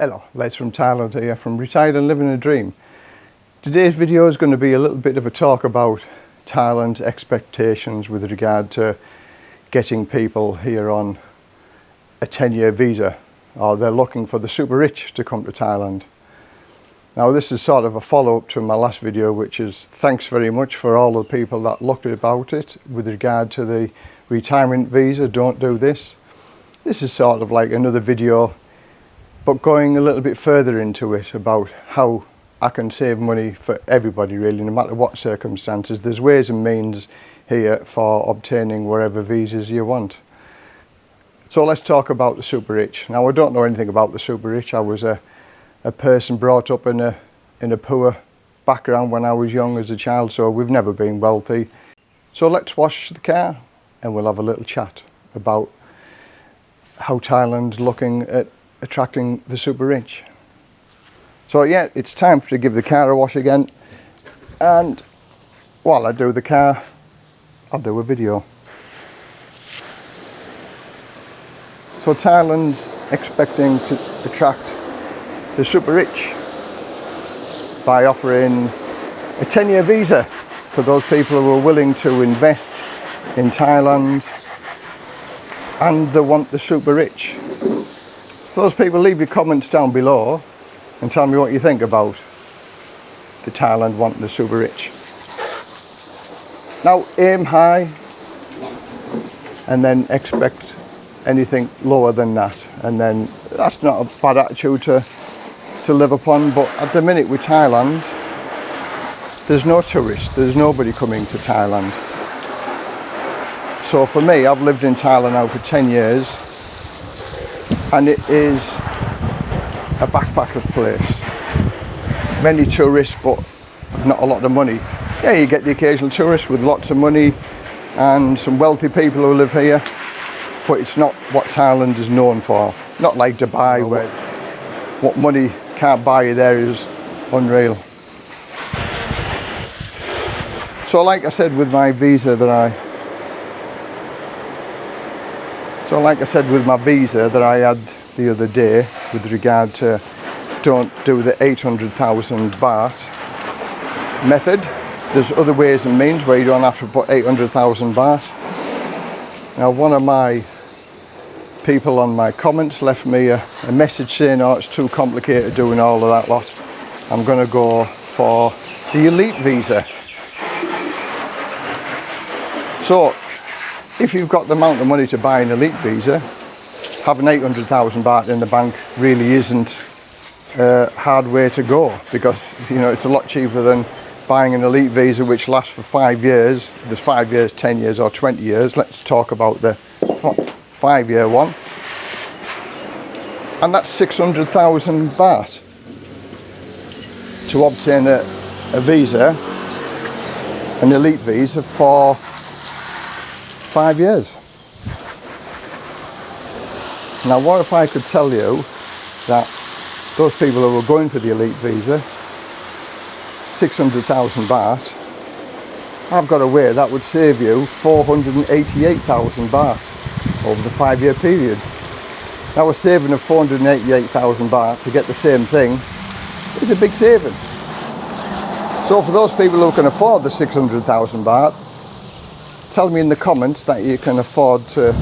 Hello, Les from Thailand here from Retired and Living a Dream. Today's video is going to be a little bit of a talk about Thailand's expectations with regard to getting people here on a 10-year visa or they're looking for the super rich to come to Thailand. Now this is sort of a follow-up to my last video which is thanks very much for all the people that looked about it with regard to the retirement visa, don't do this. This is sort of like another video but going a little bit further into it about how I can save money for everybody really no matter what circumstances there's ways and means here for obtaining whatever visas you want. So let's talk about the super rich. Now I don't know anything about the super rich. I was a, a person brought up in a in a poor background when I was young as a child so we've never been wealthy. So let's wash the car and we'll have a little chat about how Thailand's looking at attracting the super rich. So yeah, it's time to give the car a wash again. And while I do the car, I'll do a video. So Thailand's expecting to attract the super rich by offering a 10-year visa for those people who are willing to invest in Thailand and they want the super rich those people leave your comments down below and tell me what you think about the Thailand wanting the super rich. Now aim high and then expect anything lower than that and then that's not a bad attitude to, to live upon but at the minute with Thailand there's no tourists, there's nobody coming to Thailand. So for me, I've lived in Thailand now for 10 years and it is a backpacker place. Many tourists but not a lot of money. Yeah, you get the occasional tourist with lots of money and some wealthy people who live here but it's not what Thailand is known for. Not like Dubai where what money can't buy you there is unreal. So like I said with my visa that I So like I said with my visa that I had the other day with regard to don't do the 800,000 baht method. There's other ways and means where you don't have to put 800,000 baht. Now one of my people on my comments left me a, a message saying oh it's too complicated doing all of that lot. I'm going to go for the elite visa. So if you've got the amount of money to buy an elite visa, having 800,000 baht in the bank really isn't a hard way to go because you know it's a lot cheaper than buying an elite visa which lasts for five years. There's five years, 10 years or 20 years. Let's talk about the five year one. And that's 600,000 baht to obtain a, a visa, an elite visa for five years. Now what if I could tell you that those people who are going for the elite visa, 600,000 baht, I've got a way that would save you 488,000 baht over the five year period. Now a saving of 488,000 baht to get the same thing is a big saving. So for those people who can afford the 600,000 baht, tell me in the comments that you can afford to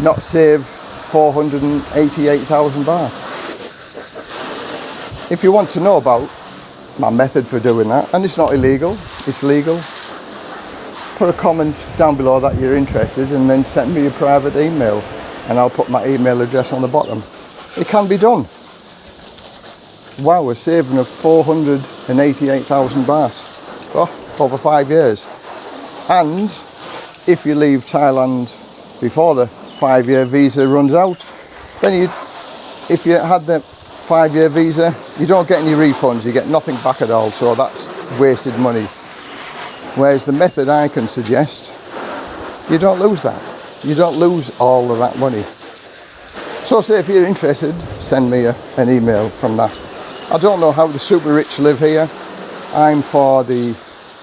not save 488,000 baht. If you want to know about my method for doing that, and it's not illegal, it's legal, put a comment down below that you're interested and then send me a private email and I'll put my email address on the bottom. It can be done. Wow, we're saving of 488,000 baht oh, over five years. And if you leave Thailand before the five-year visa runs out then you if you had the five-year visa you don't get any refunds you get nothing back at all so that's wasted money. Whereas the method I can suggest you don't lose that. You don't lose all of that money. So say if you're interested send me a, an email from that. I don't know how the super rich live here. I'm for the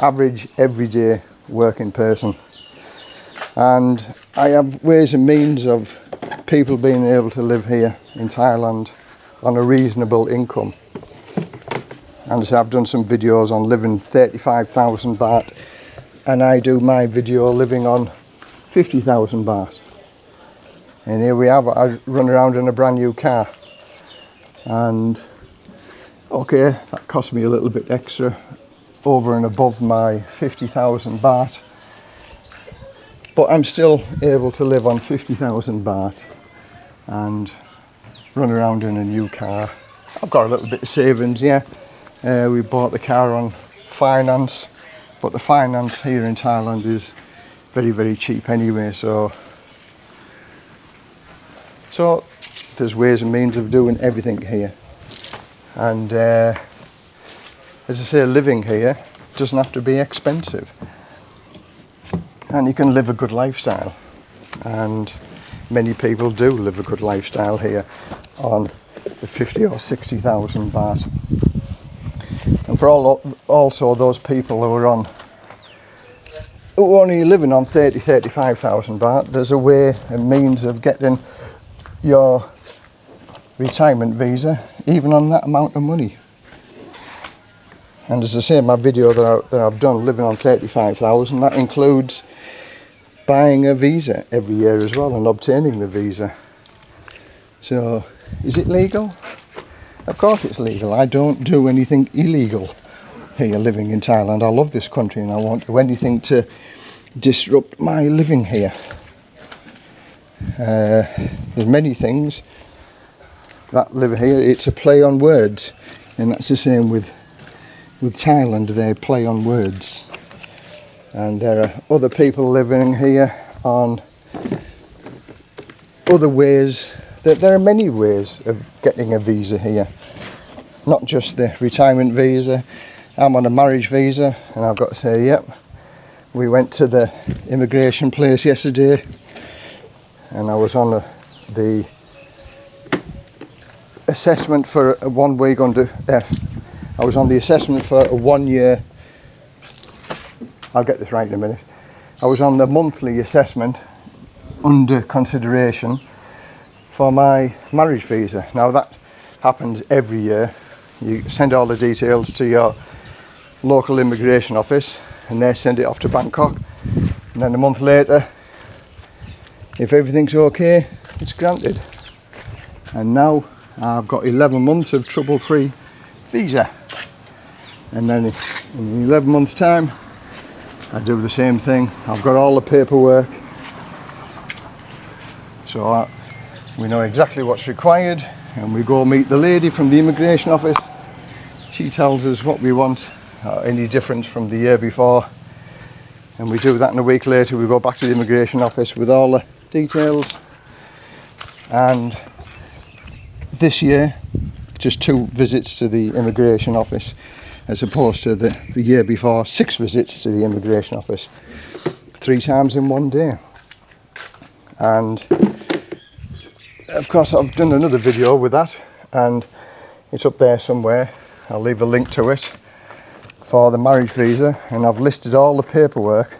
average everyday working person and I have ways and means of people being able to live here in Thailand on a reasonable income. And so I've done some videos on living 35,000 baht and I do my video living on 50,000 baht. And here we have, I run around in a brand new car. And okay, that cost me a little bit extra over and above my 50,000 baht. But I'm still able to live on 50,000 baht and run around in a new car. I've got a little bit of savings, yeah. Uh, we bought the car on finance, but the finance here in Thailand is very, very cheap anyway, so so there's ways and means of doing everything here. And uh, as I say, living here doesn't have to be expensive. And you can live a good lifestyle. And many people do live a good lifestyle here on the 50 or 60,000 baht. And for all also those people who are on who are only living on 30 35,000 baht there's a way and means of getting your retirement visa even on that amount of money and as I say in my video that, I, that I've done living on 35,000 that includes buying a visa every year as well and obtaining the visa. So is it legal? Of course it's legal. I don't do anything illegal here living in Thailand. I love this country and I won't do anything to disrupt my living here. Uh, there's many things that live here. It's a play on words and that's the same with with Thailand. They play on words and there are other people living here on other ways. That there are many ways of getting a visa here. Not just the retirement visa. I'm on a marriage visa and I've got to say yep we went to the immigration place yesterday and I was on a, the assessment for a one week under uh, I was on the assessment for a one year I'll get this right in a minute. I was on the monthly assessment under consideration for my marriage visa. Now that happens every year. You send all the details to your local immigration office and they send it off to Bangkok. And then a month later if everything's okay it's granted. And now I've got 11 months of trouble-free visa. And then in 11 months time I do the same thing. I've got all the paperwork. So I, we know exactly what's required and we go meet the lady from the immigration office. She tells us what we want uh, any difference from the year before. And we do that and a week later we go back to the immigration office with all the details. And this year just two visits to the immigration office as opposed to the, the year before six visits to the immigration office three times in one day. And of course I've done another video with that and it's up there somewhere. I'll leave a link to it for the marriage visa and I've listed all the paperwork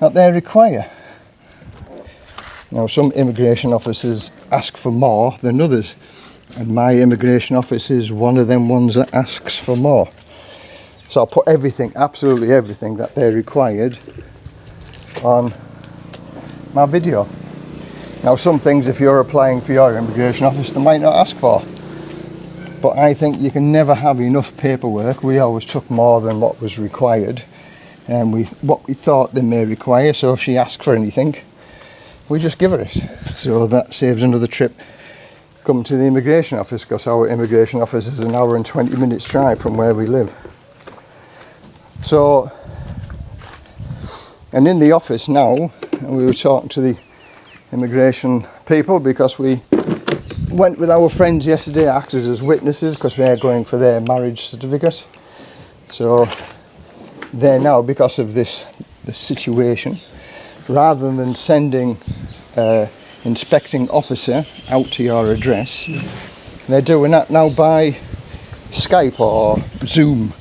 that they require. Now some immigration officers ask for more than others and my immigration office is one of them ones that asks for more. So I'll put everything, absolutely everything that they required on my video. Now some things if you're applying for your immigration office they might not ask for. But I think you can never have enough paperwork. We always took more than what was required and we what we thought they may require. So if she asks for anything, we just give her it. So that saves another trip coming to the immigration office because our immigration office is an hour and 20 minutes drive from where we live. So, and in the office now, we were talking to the immigration people because we went with our friends yesterday, acted as witnesses because they're going for their marriage certificate. So they're now, because of this, this situation, rather than sending uh, inspecting officer out to your address they're doing that now by Skype or Zoom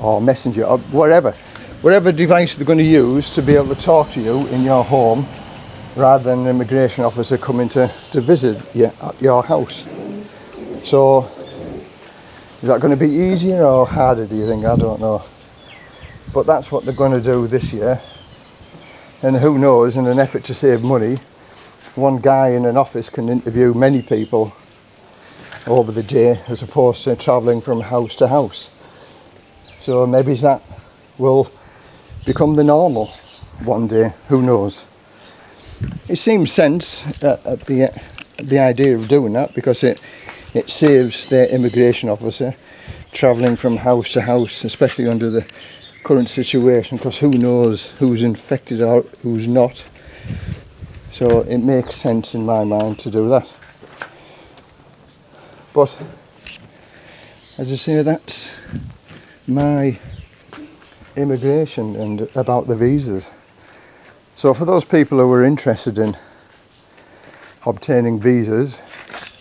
or Messenger or whatever whatever device they're going to use to be able to talk to you in your home rather than an immigration officer coming to, to visit you at your house So is that going to be easier or harder do you think? I don't know. But that's what they're going to do this year. And who knows, in an effort to save money, one guy in an office can interview many people over the day as opposed to travelling from house to house. So maybe that will become the normal one day, who knows. It seems sense at, at the, uh, the idea of doing that because it, it saves the immigration officer travelling from house to house, especially under the current situation because who knows who's infected or who's not. So it makes sense in my mind to do that. But as I say, that's my immigration and about the visas. So for those people who are interested in obtaining visas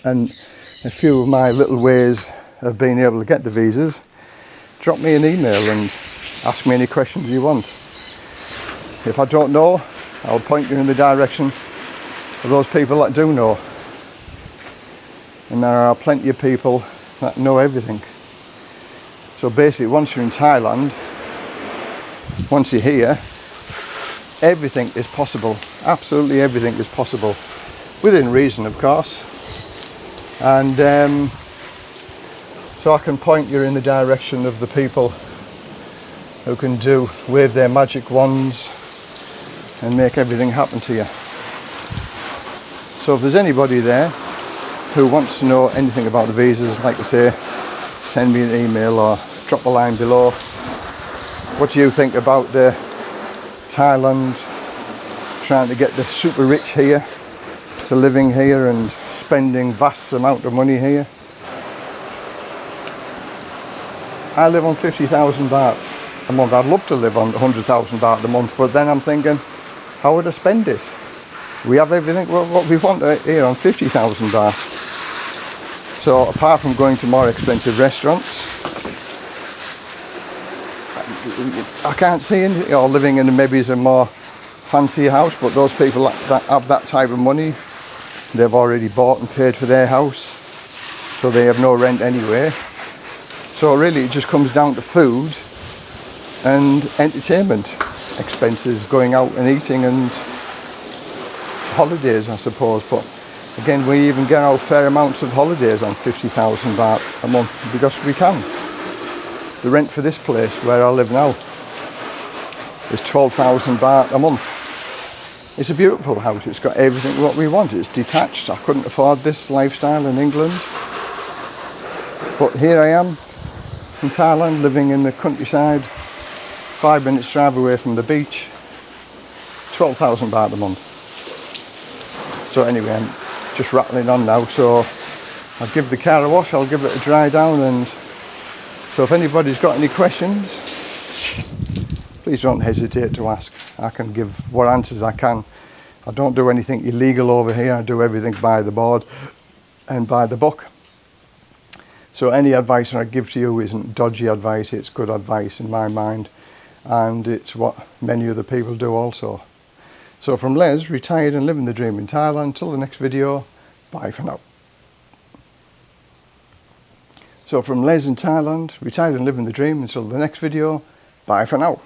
and a few of my little ways of being able to get the visas, drop me an email and ask me any questions you want. If I don't know, I'll point you in the direction of those people that do know and there are plenty of people that know everything. So basically once you're in Thailand, once you're here, everything is possible. Absolutely everything is possible. Within reason of course. And um, so I can point you in the direction of the people who can do, wave their magic wands and make everything happen to you. So if there's anybody there who wants to know anything about the visas, like I say, send me an email or drop a line below. What do you think about the Thailand trying to get the super rich here to living here and spending vast amount of money here? I live on 50,000 baht month. I'd love to live on 100,000 baht a month, but then I'm thinking, how would I spend it? We have everything what we want uh, here on 50,000 baht. So apart from going to more expensive restaurants, I can't see any, or living in maybe a more fancy house, but those people that have that type of money, they've already bought and paid for their house, so they have no rent anyway. So really it just comes down to food and entertainment expenses, going out and eating and holidays I suppose, but Again, we even get our fair amounts of holidays on 50,000 baht a month because we can. The rent for this place where I live now is 12,000 baht a month. It's a beautiful house. It's got everything what we want. It's detached. I couldn't afford this lifestyle in England. But here I am in Thailand, living in the countryside, five minutes drive away from the beach, 12,000 baht a month. So anyway, I'm just rattling on now so I'll give the car a wash I'll give it a dry down and so if anybody's got any questions please don't hesitate to ask. I can give what answers I can. I don't do anything illegal over here I do everything by the board and by the book. So any advice I give to you isn't dodgy advice it's good advice in my mind and it's what many other people do also so from Les, retired and living the dream in Thailand, until the next video, bye for now. So from Les in Thailand, retired and living the dream, until the next video, bye for now.